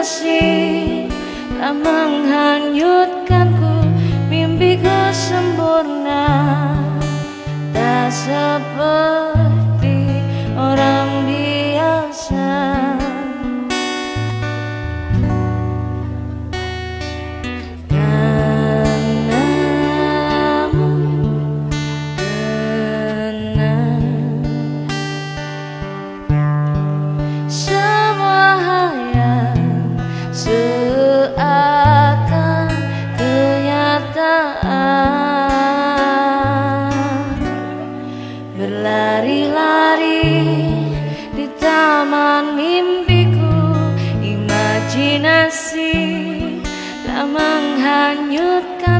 Imajinasi tak menghanyutkanku Berlari-lari di taman mimpiku. Imajinasi tak menghanyutkanku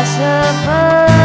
Tak seperti